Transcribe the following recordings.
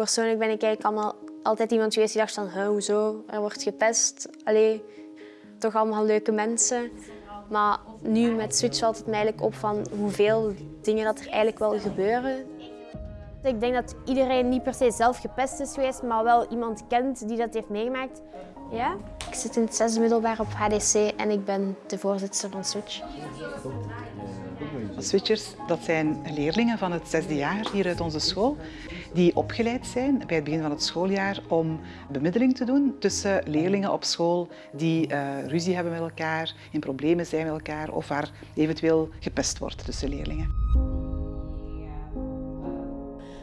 Persoonlijk ben ik eigenlijk allemaal, altijd iemand geweest die dacht van, "Huh, hoezo, er wordt gepest. Allee, toch allemaal leuke mensen. Maar nu met Switch valt het mij op van hoeveel dingen dat er eigenlijk wel gebeuren. Ik denk dat iedereen niet per se zelf gepest is geweest, maar wel iemand kent die dat heeft meegemaakt. Ja? Ik zit in het zesde middelbaar op HDC en ik ben de voorzitter van Switch. Switchers, dat zijn leerlingen van het zesde jaar hier uit onze school, die opgeleid zijn bij het begin van het schooljaar om bemiddeling te doen tussen leerlingen op school die eh, ruzie hebben met elkaar, in problemen zijn met elkaar of waar eventueel gepest wordt tussen leerlingen.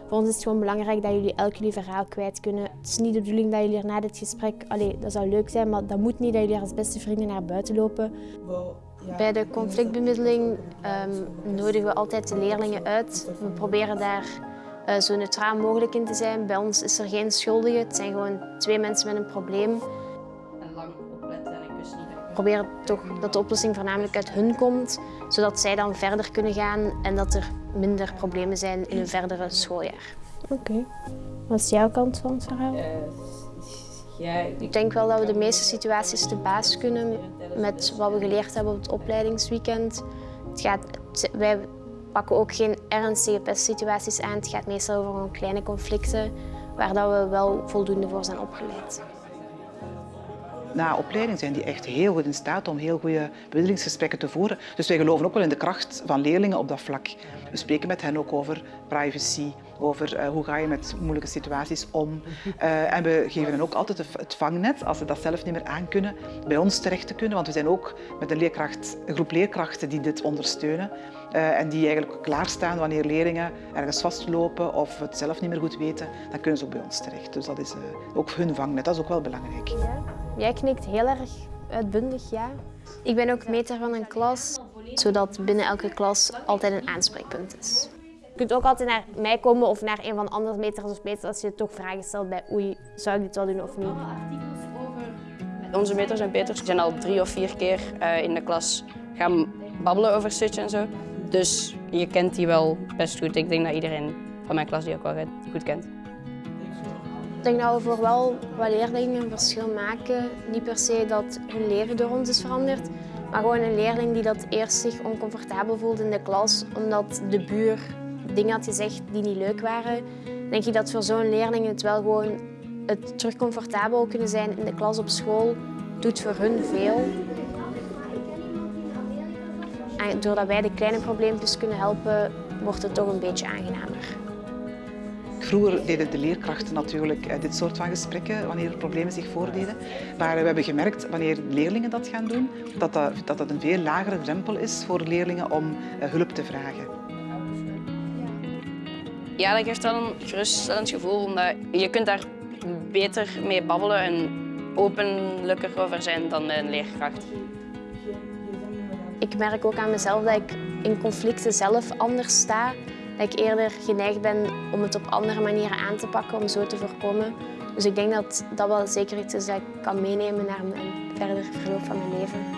Voor ons is het gewoon belangrijk dat jullie elk jullie verhaal kwijt kunnen. Het is niet de bedoeling dat jullie er na dit gesprek, allee, dat zou leuk zijn, maar dat moet niet dat jullie als beste vrienden naar buiten lopen. Bij de conflictbemiddeling um, nodigen we altijd de leerlingen uit. We proberen daar uh, zo neutraal mogelijk in te zijn. Bij ons is er geen schuldige, het zijn gewoon twee mensen met een probleem. En lang opletten en ik wist niet dat. Proberen toch dat de oplossing voornamelijk uit hun komt, zodat zij dan verder kunnen gaan en dat er minder problemen zijn in hun verdere schooljaar. Oké. Wat is jouw kant van het verhaal? Ja, ik denk wel dat we de meeste situaties te baas kunnen met wat we geleerd hebben op het opleidingsweekend. Het gaat, wij pakken ook geen ernstige pestsituaties aan. Het gaat meestal over gewoon kleine conflicten waar dat we wel voldoende voor zijn opgeleid. Na opleiding zijn die echt heel goed in staat om heel goede bemiddelingsgesprekken te voeren. Dus wij geloven ook wel in de kracht van leerlingen op dat vlak. We spreken met hen ook over privacy, over uh, hoe ga je met moeilijke situaties om. Uh, en we geven hen ook altijd het vangnet, als ze dat zelf niet meer aankunnen, bij ons terecht te kunnen. Want we zijn ook met een, leerkracht, groep leerkrachten die dit ondersteunen. Uh, en die eigenlijk klaarstaan wanneer leerlingen ergens vastlopen of het zelf niet meer goed weten, dan kunnen ze ook bij ons terecht. Dus dat is ook hun vangnet, dat is ook wel belangrijk. Jij knikt heel erg uitbundig, ja. Ik ben ook meter van een klas, zodat binnen elke klas altijd een aanspreekpunt is. Je kunt ook altijd naar mij komen of naar een van de andere meters of meters als je toch vragen stelt bij oei, zou ik dit wel doen of niet. Onze meters en peters zijn al drie of vier keer uh, in de klas gaan babbelen over Switch en zo. Dus je kent die wel best goed. Ik denk dat iedereen van mijn klas die ook wel goed kent. Ik denk dat we voor wel wat leerlingen een verschil maken. Niet per se dat hun leven door ons is veranderd, maar gewoon een leerling die dat eerst zich oncomfortabel voelt in de klas omdat de buur dingen had gezegd die niet leuk waren. Denk ik dat voor zo'n leerling het wel gewoon het terug comfortabel kunnen zijn in de klas op school doet voor hun veel. En doordat wij de kleine probleempjes kunnen helpen, wordt het toch een beetje aangenamer. Vroeger deden de leerkrachten natuurlijk eh, dit soort van gesprekken wanneer er problemen zich voordeden. Maar we hebben gemerkt, wanneer leerlingen dat gaan doen, dat dat, dat, dat een veel lagere drempel is voor leerlingen om eh, hulp te vragen. Ja, dat geeft wel een geruststellend gevoel, omdat je kunt daar beter mee babbelen en openlijker over zijn dan een leerkracht. Ik merk ook aan mezelf dat ik in conflicten zelf anders sta. Dat ik eerder geneigd ben om het op andere manieren aan te pakken om zo te voorkomen. Dus ik denk dat dat wel zeker iets is dat ik kan meenemen naar mijn verder verloop van mijn leven.